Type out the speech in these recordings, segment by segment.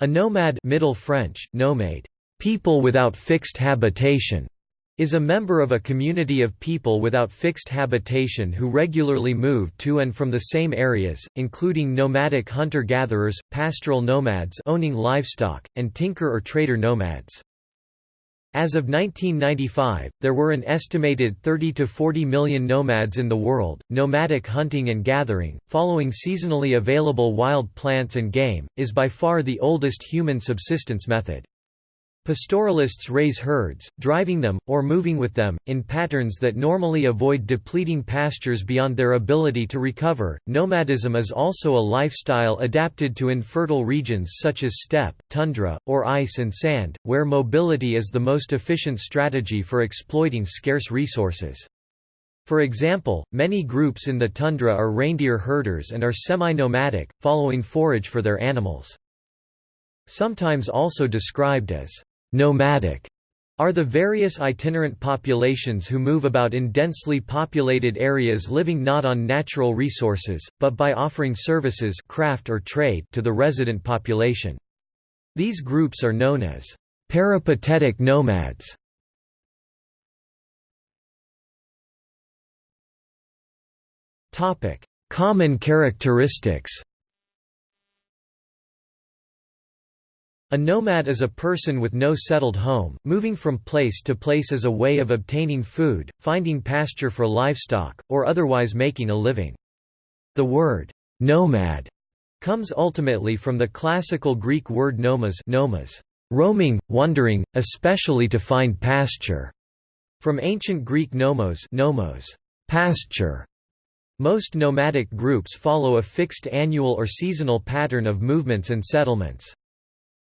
A nomad Middle French, nomade, people without fixed habitation, is a member of a community of people without fixed habitation who regularly move to and from the same areas, including nomadic hunter-gatherers, pastoral nomads owning livestock, and tinker or trader nomads. As of 1995, there were an estimated 30 to 40 million nomads in the world. Nomadic hunting and gathering, following seasonally available wild plants and game, is by far the oldest human subsistence method. Pastoralists raise herds, driving them, or moving with them, in patterns that normally avoid depleting pastures beyond their ability to recover. Nomadism is also a lifestyle adapted to infertile regions such as steppe, tundra, or ice and sand, where mobility is the most efficient strategy for exploiting scarce resources. For example, many groups in the tundra are reindeer herders and are semi-nomadic, following forage for their animals. Sometimes also described as Nomadic are the various itinerant populations who move about in densely populated areas living not on natural resources, but by offering services craft or trade to the resident population. These groups are known as peripatetic nomads. Common characteristics A nomad is a person with no settled home, moving from place to place as a way of obtaining food, finding pasture for livestock, or otherwise making a living. The word, nomad, comes ultimately from the classical Greek word nomas, nomas roaming, wandering, especially to find pasture, from ancient Greek nomos, nomos pasture. Most nomadic groups follow a fixed annual or seasonal pattern of movements and settlements.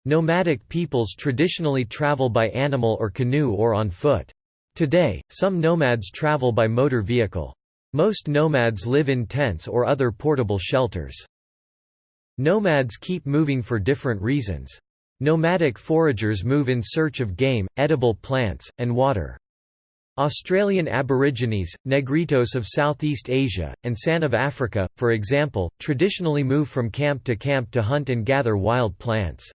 Nomadic peoples traditionally travel by animal or canoe or on foot. Today, some nomads travel by motor vehicle. Most nomads live in tents or other portable shelters. Nomads keep moving for different reasons. Nomadic foragers move in search of game, edible plants, and water. Australian Aborigines, Negritos of Southeast Asia, and San of Africa, for example, traditionally move from camp to camp to hunt and gather wild plants.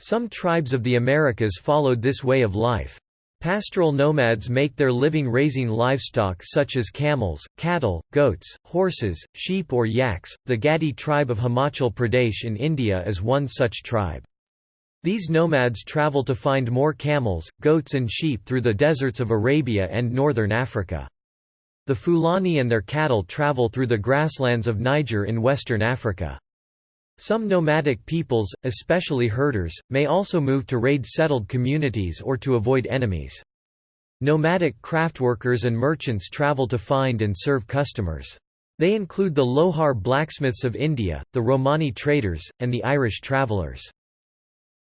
Some tribes of the Americas followed this way of life. Pastoral nomads make their living raising livestock such as camels, cattle, goats, horses, sheep or yaks. The Gadi tribe of Himachal Pradesh in India is one such tribe. These nomads travel to find more camels, goats and sheep through the deserts of Arabia and northern Africa. The Fulani and their cattle travel through the grasslands of Niger in western Africa. Some nomadic peoples, especially herders, may also move to raid settled communities or to avoid enemies. Nomadic craftworkers and merchants travel to find and serve customers. They include the Lohar blacksmiths of India, the Romani traders, and the Irish travellers.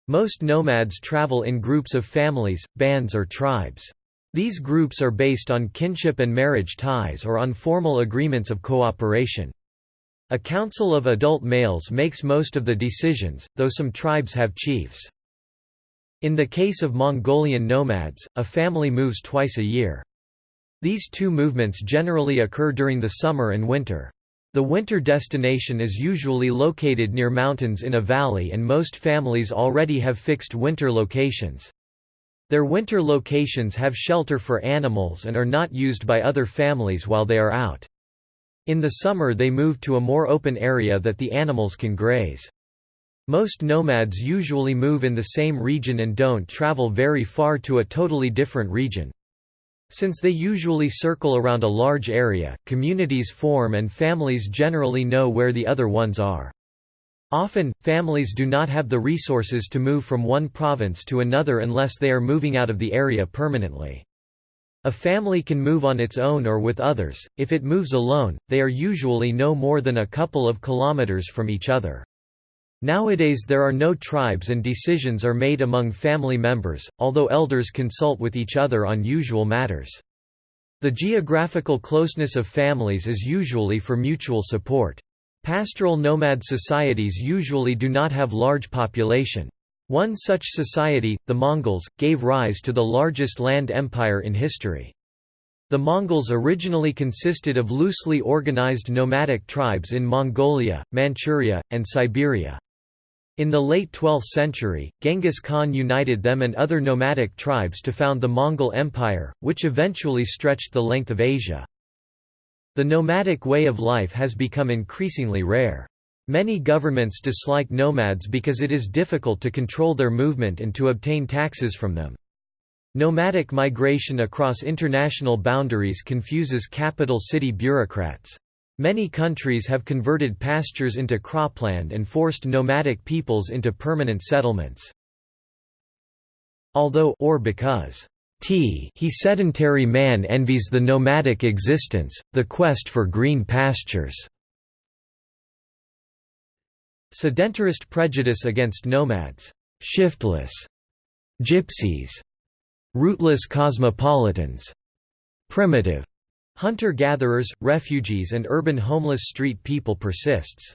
Most nomads travel in groups of families, bands or tribes. These groups are based on kinship and marriage ties or on formal agreements of cooperation. A council of adult males makes most of the decisions, though some tribes have chiefs. In the case of Mongolian nomads, a family moves twice a year. These two movements generally occur during the summer and winter. The winter destination is usually located near mountains in a valley and most families already have fixed winter locations. Their winter locations have shelter for animals and are not used by other families while they are out. In the summer they move to a more open area that the animals can graze. Most nomads usually move in the same region and don't travel very far to a totally different region. Since they usually circle around a large area, communities form and families generally know where the other ones are. Often, families do not have the resources to move from one province to another unless they are moving out of the area permanently. A family can move on its own or with others, if it moves alone, they are usually no more than a couple of kilometers from each other. Nowadays there are no tribes and decisions are made among family members, although elders consult with each other on usual matters. The geographical closeness of families is usually for mutual support. Pastoral nomad societies usually do not have large population. One such society, the Mongols, gave rise to the largest land empire in history. The Mongols originally consisted of loosely organized nomadic tribes in Mongolia, Manchuria, and Siberia. In the late 12th century, Genghis Khan united them and other nomadic tribes to found the Mongol Empire, which eventually stretched the length of Asia. The nomadic way of life has become increasingly rare. Many governments dislike nomads because it is difficult to control their movement and to obtain taxes from them. Nomadic migration across international boundaries confuses capital city bureaucrats. Many countries have converted pastures into cropland and forced nomadic peoples into permanent settlements. Although or because T he sedentary man envies the nomadic existence, the quest for green pastures. Sedentarist prejudice against nomads, shiftless, gypsies, rootless cosmopolitans, primitive, Hunter-gatherers, refugees and urban homeless street people persists.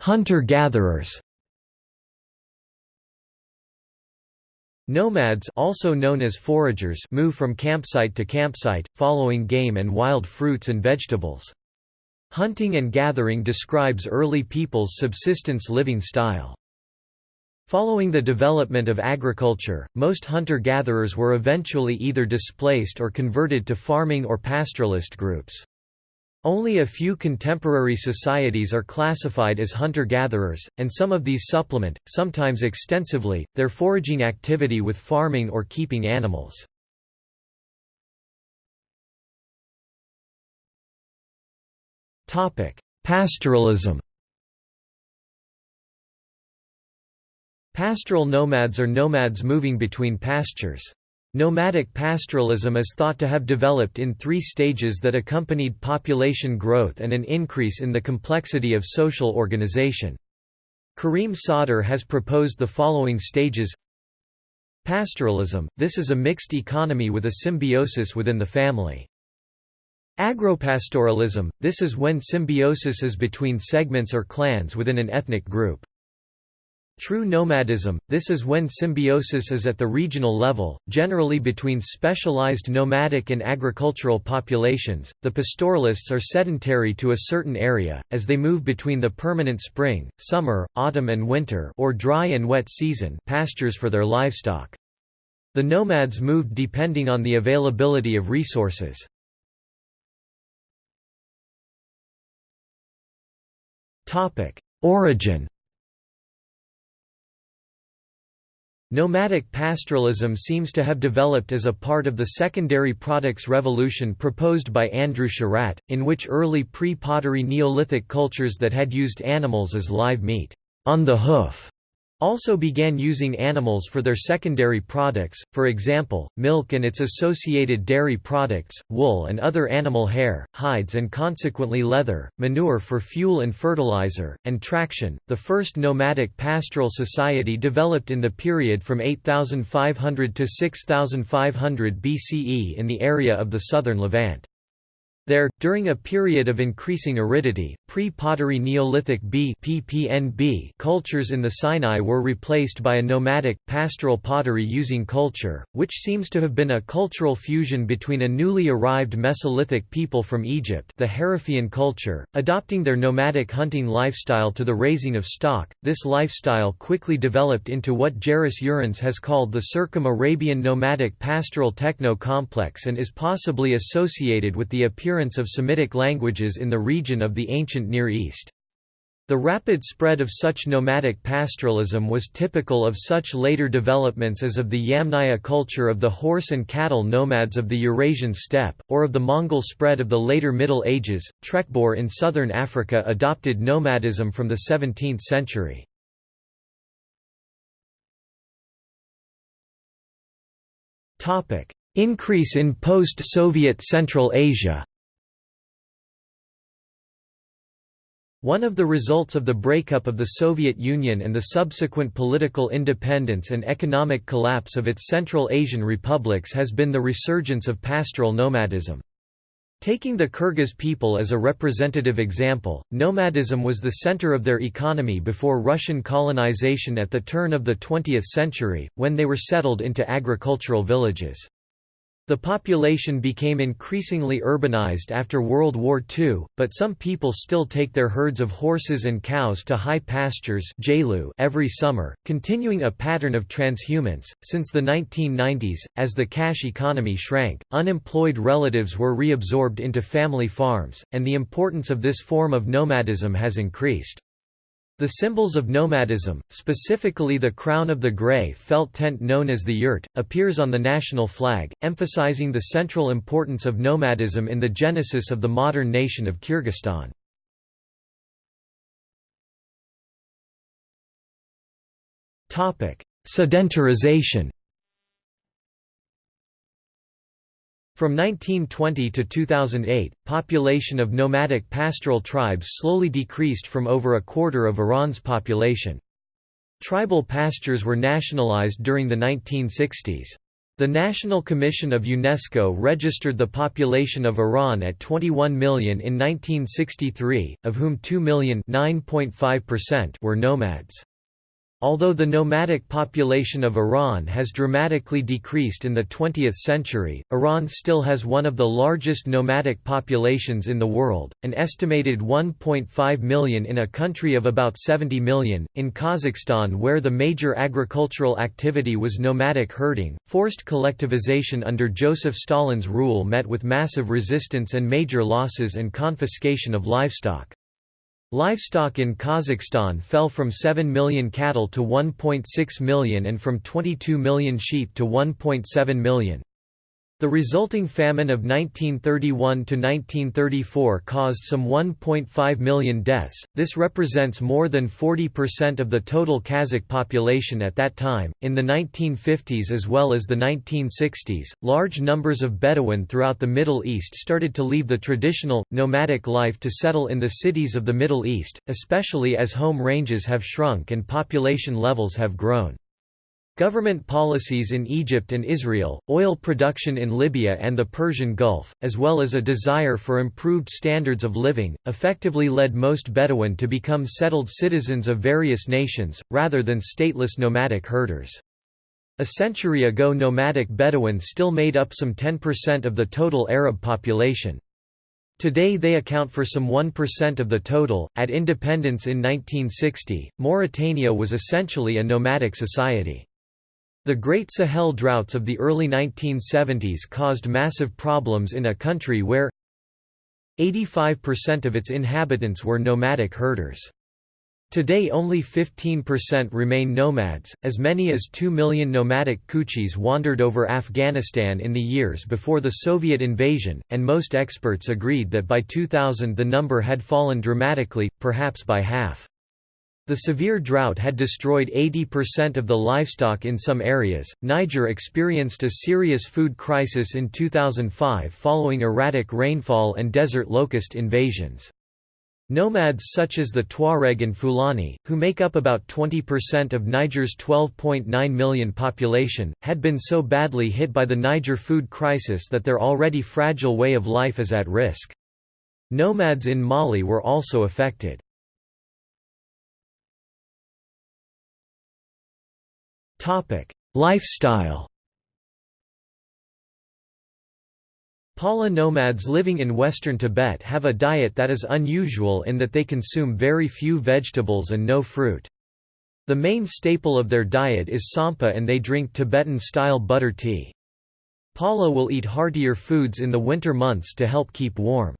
Hunter-gatherers Nomads also known as foragers move from campsite to campsite, following game and wild fruits and vegetables. Hunting and gathering describes early people's subsistence living style. Following the development of agriculture, most hunter-gatherers were eventually either displaced or converted to farming or pastoralist groups. Only a few contemporary societies are classified as hunter-gatherers, and some of these supplement, sometimes extensively, their foraging activity with farming or keeping animals. Pastoralism Pastoral nomads are nomads moving between pastures. Nomadic pastoralism is thought to have developed in three stages that accompanied population growth and an increase in the complexity of social organization. Karim Sadr has proposed the following stages Pastoralism – This is a mixed economy with a symbiosis within the family. Agropastoralism – This is when symbiosis is between segments or clans within an ethnic group. True nomadism, this is when symbiosis is at the regional level, generally between specialized nomadic and agricultural populations. The pastoralists are sedentary to a certain area, as they move between the permanent spring, summer, autumn and winter or dry and wet season pastures for their livestock. The nomads moved depending on the availability of resources. Origin Nomadic pastoralism seems to have developed as a part of the secondary products revolution proposed by Andrew Sherratt, in which early pre-pottery Neolithic cultures that had used animals as live meat on the hoof also began using animals for their secondary products, for example, milk and its associated dairy products, wool and other animal hair, hides and consequently leather, manure for fuel and fertilizer, and traction. The first nomadic pastoral society developed in the period from 8500 to 6500 BCE in the area of the southern Levant. There, during a period of increasing aridity, pre-pottery Neolithic B PPNB cultures in the Sinai were replaced by a nomadic, pastoral pottery using culture, which seems to have been a cultural fusion between a newly arrived Mesolithic people from Egypt the Harifian culture, adopting their nomadic hunting lifestyle to the raising of stock. This lifestyle quickly developed into what Juris Zarins has called the Circum-Arabian nomadic pastoral techno-complex and is possibly associated with the appearance appearance of Semitic languages in the region of the ancient Near East. The rapid spread of such nomadic pastoralism was typical of such later developments as of the Yamnaya culture of the horse and cattle nomads of the Eurasian steppe, or of the Mongol spread of the later Middle Ages. Trekboer in southern Africa adopted nomadism from the 17th century. Increase in post-Soviet Central Asia One of the results of the breakup of the Soviet Union and the subsequent political independence and economic collapse of its Central Asian republics has been the resurgence of pastoral nomadism. Taking the Kyrgyz people as a representative example, nomadism was the center of their economy before Russian colonization at the turn of the 20th century, when they were settled into agricultural villages. The population became increasingly urbanized after World War II, but some people still take their herds of horses and cows to high pastures every summer, continuing a pattern of transhumance. Since the 1990s, as the cash economy shrank, unemployed relatives were reabsorbed into family farms, and the importance of this form of nomadism has increased. The symbols of nomadism, specifically the crown of the grey felt tent known as the yurt, appears on the national flag, emphasizing the central importance of nomadism in the genesis of the modern nation of Kyrgyzstan. Sedentarization From 1920 to 2008, population of nomadic pastoral tribes slowly decreased from over a quarter of Iran's population. Tribal pastures were nationalized during the 1960s. The National Commission of UNESCO registered the population of Iran at 21 million in 1963, of whom 2 million were nomads. Although the nomadic population of Iran has dramatically decreased in the 20th century, Iran still has one of the largest nomadic populations in the world, an estimated 1.5 million in a country of about 70 million. In Kazakhstan, where the major agricultural activity was nomadic herding, forced collectivization under Joseph Stalin's rule met with massive resistance and major losses and confiscation of livestock. Livestock in Kazakhstan fell from 7 million cattle to 1.6 million and from 22 million sheep to 1.7 million. The resulting famine of 1931–1934 caused some 1.5 million deaths, this represents more than 40% of the total Kazakh population at that time. In the 1950s as well as the 1960s, large numbers of Bedouin throughout the Middle East started to leave the traditional, nomadic life to settle in the cities of the Middle East, especially as home ranges have shrunk and population levels have grown. Government policies in Egypt and Israel, oil production in Libya and the Persian Gulf, as well as a desire for improved standards of living, effectively led most Bedouin to become settled citizens of various nations, rather than stateless nomadic herders. A century ago nomadic Bedouin still made up some 10% of the total Arab population. Today they account for some 1% of the total. At independence in 1960, Mauritania was essentially a nomadic society. The Great Sahel droughts of the early 1970s caused massive problems in a country where 85% of its inhabitants were nomadic herders. Today only 15% remain nomads, as many as 2 million nomadic Kuchis wandered over Afghanistan in the years before the Soviet invasion, and most experts agreed that by 2000 the number had fallen dramatically, perhaps by half. The severe drought had destroyed 80% of the livestock in some areas. Niger experienced a serious food crisis in 2005 following erratic rainfall and desert locust invasions. Nomads such as the Tuareg and Fulani, who make up about 20% of Niger's 12.9 million population, had been so badly hit by the Niger food crisis that their already fragile way of life is at risk. Nomads in Mali were also affected. Topic: Lifestyle. Pala nomads living in western Tibet have a diet that is unusual in that they consume very few vegetables and no fruit. The main staple of their diet is tsampa and they drink Tibetan-style butter tea. Pala will eat heartier foods in the winter months to help keep warm.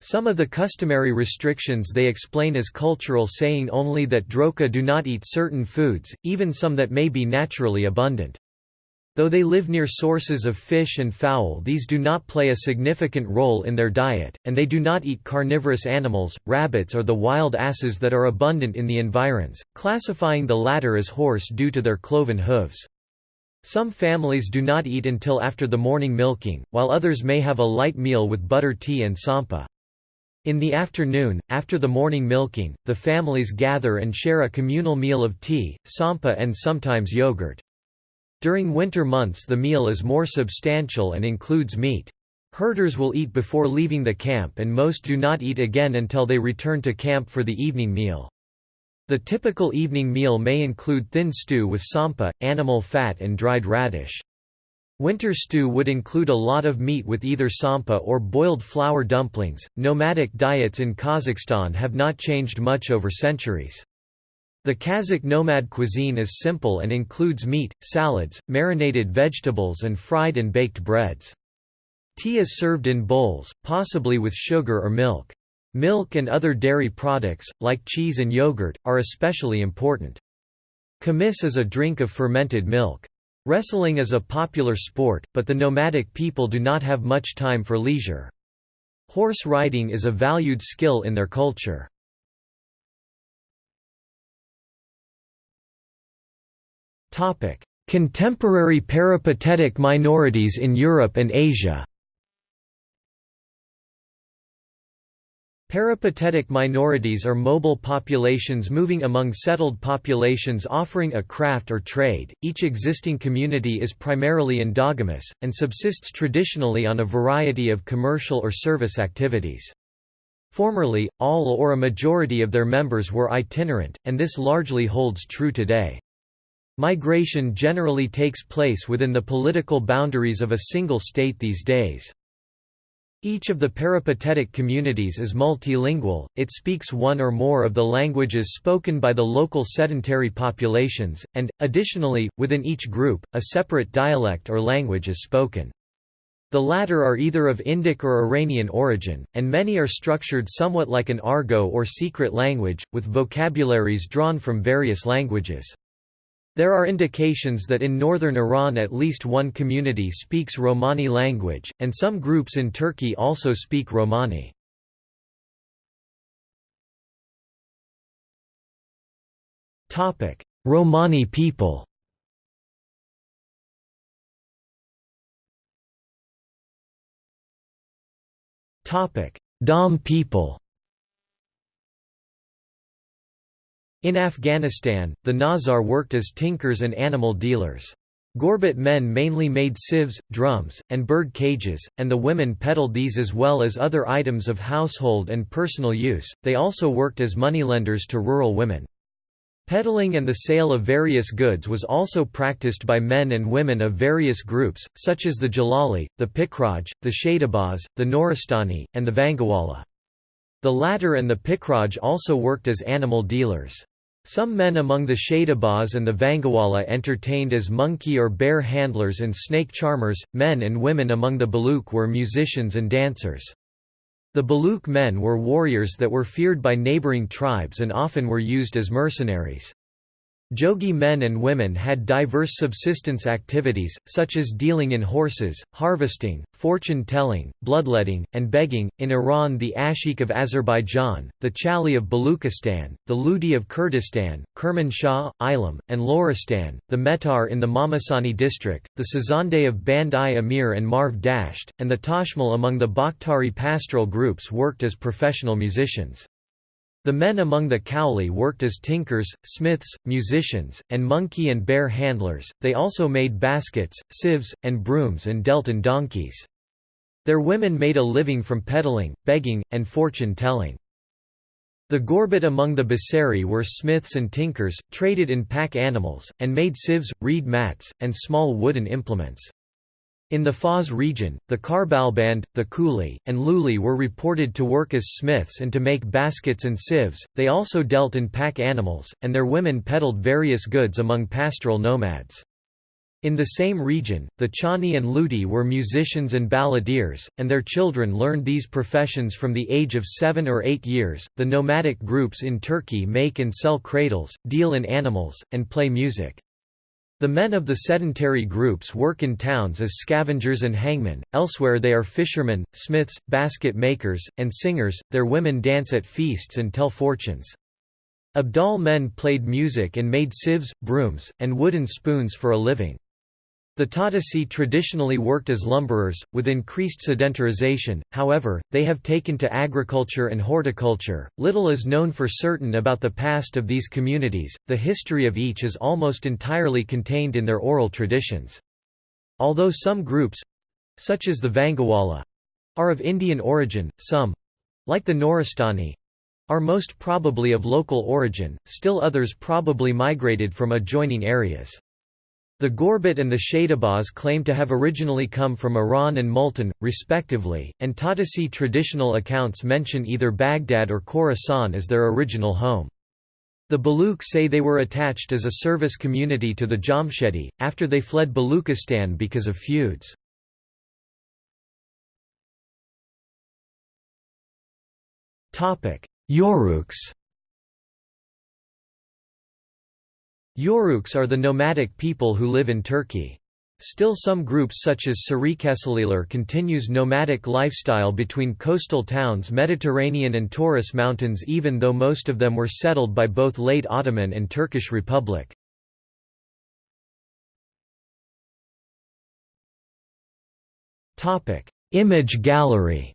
Some of the customary restrictions they explain as cultural saying only that Droka do not eat certain foods, even some that may be naturally abundant. Though they live near sources of fish and fowl these do not play a significant role in their diet, and they do not eat carnivorous animals, rabbits or the wild asses that are abundant in the environs, classifying the latter as horse due to their cloven hooves. Some families do not eat until after the morning milking, while others may have a light meal with butter tea and tsampa. In the afternoon, after the morning milking, the families gather and share a communal meal of tea, tsampa and sometimes yogurt. During winter months the meal is more substantial and includes meat. Herders will eat before leaving the camp and most do not eat again until they return to camp for the evening meal. The typical evening meal may include thin stew with tsampa, animal fat and dried radish. Winter stew would include a lot of meat with either tsampa or boiled flour dumplings. Nomadic diets in Kazakhstan have not changed much over centuries. The Kazakh nomad cuisine is simple and includes meat, salads, marinated vegetables and fried and baked breads. Tea is served in bowls, possibly with sugar or milk. Milk and other dairy products, like cheese and yogurt, are especially important. Kumis is a drink of fermented milk. Wrestling is a popular sport, but the nomadic people do not have much time for leisure. Horse riding is a valued skill in their culture. Contemporary peripatetic minorities in Europe and Asia Peripatetic minorities are mobile populations moving among settled populations offering a craft or trade. Each existing community is primarily endogamous, and subsists traditionally on a variety of commercial or service activities. Formerly, all or a majority of their members were itinerant, and this largely holds true today. Migration generally takes place within the political boundaries of a single state these days. Each of the peripatetic communities is multilingual, it speaks one or more of the languages spoken by the local sedentary populations, and, additionally, within each group, a separate dialect or language is spoken. The latter are either of Indic or Iranian origin, and many are structured somewhat like an argot or secret language, with vocabularies drawn from various languages. There are indications that in northern Iran at least one community speaks Romani language, and some groups in Turkey also speak Romani. Romani people Dom people In Afghanistan, the Nazar worked as tinkers and animal dealers. Gorbat men mainly made sieves, drums, and bird cages, and the women peddled these as well as other items of household and personal use. They also worked as moneylenders to rural women. Peddling and the sale of various goods was also practiced by men and women of various groups, such as the Jalali, the Pikraj, the Shadabaz, the Noristani, and the Vangawala. The latter and the Pikraj also worked as animal dealers. Some men among the Shaidabaz and the Vangawala entertained as monkey or bear handlers and snake charmers, men and women among the Baluk were musicians and dancers. The Baluk men were warriors that were feared by neighboring tribes and often were used as mercenaries. Jogi men and women had diverse subsistence activities, such as dealing in horses, harvesting, fortune telling, bloodletting, and begging. In Iran, the Ashik of Azerbaijan, the Chali of Baluchistan, the Ludi of Kurdistan, Kermanshah, Ilam, and Loristan, the Metar in the Mamasani district, the Sazande of Band-i Amir and Marv Dasht, and the Tashmal among the Bakhtiari pastoral groups worked as professional musicians. The men among the Kowli worked as tinkers, smiths, musicians, and monkey and bear handlers, they also made baskets, sieves, and brooms and dealt in donkeys. Their women made a living from peddling, begging, and fortune-telling. The Gorbat among the Basseri were smiths and tinkers, traded in pack animals, and made sieves, reed mats, and small wooden implements. In the Fars region, the Karbalband, the Kuli, and Luli were reported to work as smiths and to make baskets and sieves. They also dealt in pack animals, and their women peddled various goods among pastoral nomads. In the same region, the Chani and Ludi were musicians and balladeers, and their children learned these professions from the age of seven or eight years. The nomadic groups in Turkey make and sell cradles, deal in animals, and play music. The men of the sedentary groups work in towns as scavengers and hangmen, elsewhere they are fishermen, smiths, basket makers, and singers, their women dance at feasts and tell fortunes. Abdal men played music and made sieves, brooms, and wooden spoons for a living. The Tatisi traditionally worked as lumberers, with increased sedentarization, however, they have taken to agriculture and horticulture. Little is known for certain about the past of these communities, the history of each is almost entirely contained in their oral traditions. Although some groups such as the Vangawala are of Indian origin, some like the Noristani are most probably of local origin, still others probably migrated from adjoining areas. The Gorbat and the Shadabaz claim to have originally come from Iran and Multan, respectively, and Tatisi traditional accounts mention either Baghdad or Khorasan as their original home. The Baluch say they were attached as a service community to the Jamshedi, after they fled Baluchistan because of feuds. Yoruks Yoruks are the nomadic people who live in Turkey. Still some groups such as Sarikesaliler continues nomadic lifestyle between coastal towns Mediterranean and Taurus Mountains even though most of them were settled by both late Ottoman and Turkish Republic. Image gallery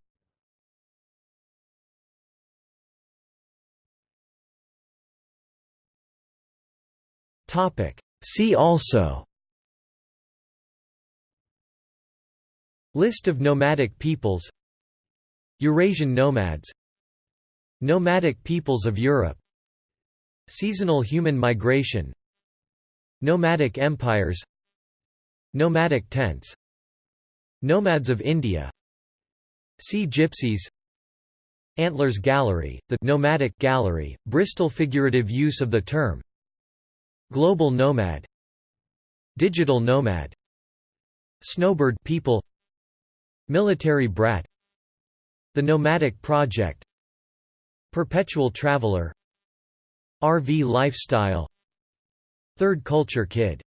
See also List of nomadic peoples Eurasian nomads Nomadic peoples of Europe Seasonal human migration Nomadic empires Nomadic tents Nomads of India See Gypsies Antlers Gallery, the Nomadic Gallery, Bristol figurative use of the term Global nomad. Digital nomad. Snowbird people. Military brat. The Nomadic Project. Perpetual Traveler. RV Lifestyle. Third Culture Kid